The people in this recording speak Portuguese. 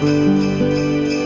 Música